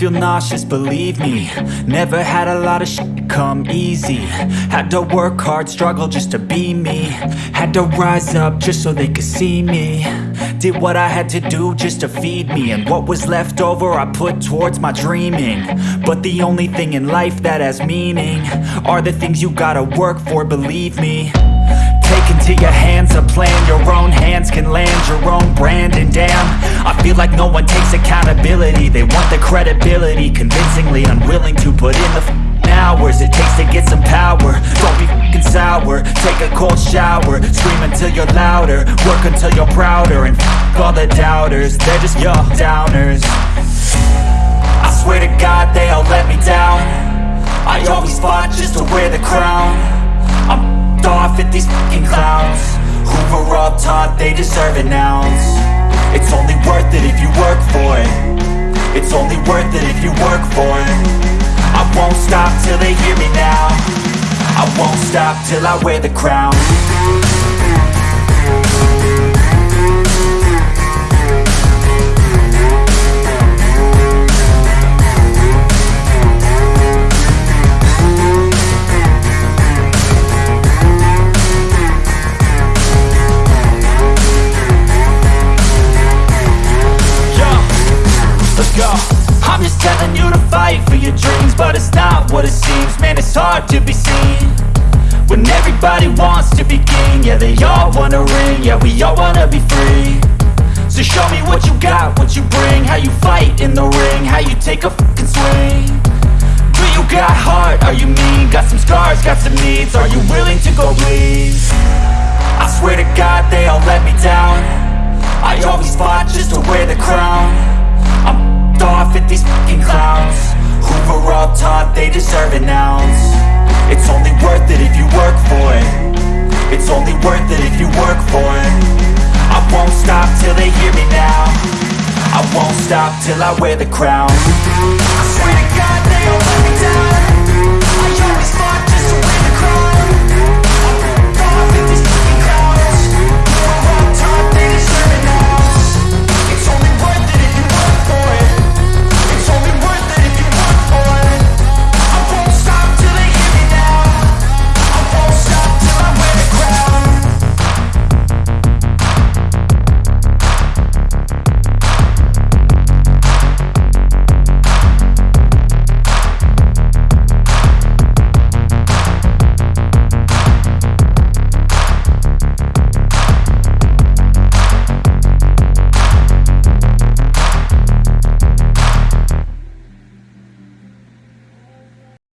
feel nauseous, believe me. Never had a lot of shit come easy. Had to work hard, struggle just to be me. Had to rise up just so they could see me. Did what I had to do just to feed me. And what was left over I put towards my dreaming. But the only thing in life that has meaning Are the things you gotta work for, believe me. Take into your hands a plan Your own hands can land your own brand. And damn, feel like no one takes accountability. They want the credibility Convincingly unwilling to put in the hours It takes to get some power. Don't be f***ing sour. Take a cold shower. Scream until you're louder. Work until you're prouder. And f*** all the doubters. They're just your downers. I swear to God they all let me down. I always fought just to wear the crown. I'm f***ed off at these f***ing clowns. Were all taught they deserve an ounce It's only worth it if you work for it. I won't stop till they hear me now. I won't stop till I wear the crown what it seems. Man, it's hard to be seen. When everybody wants to be king Yeah, they all wanna ring. Yeah, we all wanna be free. So show me what you got, what you bring. How you fight in the ring How you take a fucking swing. Do you got heart? Are you mean? Got some scars, got some needs. Are you willing to go bleed? I swear to God they all deserve an ounce. It's only worth it if you work for it. It's only worth it if you work for it. I won't stop till they hear me now. I won't stop till I wear the crown. I swear to God